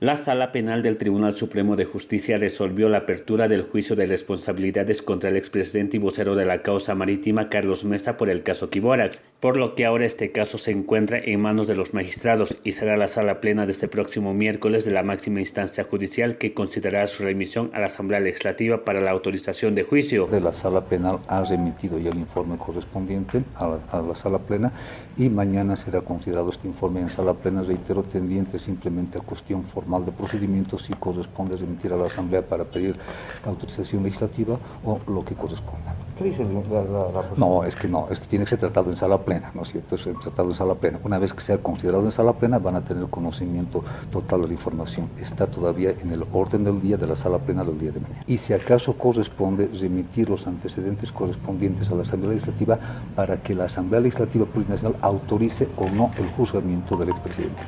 La Sala Penal del Tribunal Supremo de Justicia resolvió la apertura del juicio de responsabilidades contra el expresidente y vocero de la causa marítima Carlos Mesa por el caso Kiborax, por lo que ahora este caso se encuentra en manos de los magistrados y será la sala plena de este próximo miércoles de la máxima instancia judicial que considerará su remisión a la Asamblea Legislativa para la autorización de juicio. De la sala penal ha remitido ya el informe correspondiente a la, a la sala plena y mañana será considerado este informe en sala plena, reitero, tendiente simplemente a cuestión formal de procedimientos si corresponde remitir a la Asamblea para pedir autorización legislativa o lo que corresponda. ¿Qué dice la, la, la No, es que no, es que tiene que ser tratado en sala plena, ¿no es cierto? Es tratado en sala plena. Una vez que sea considerado en sala plena van a tener conocimiento total de la información. Está todavía en el orden del día de la sala plena del día de mañana. Y si acaso corresponde remitir los antecedentes correspondientes a la Asamblea Legislativa para que la Asamblea Legislativa Plurinacional autorice o no el juzgamiento del expresidente.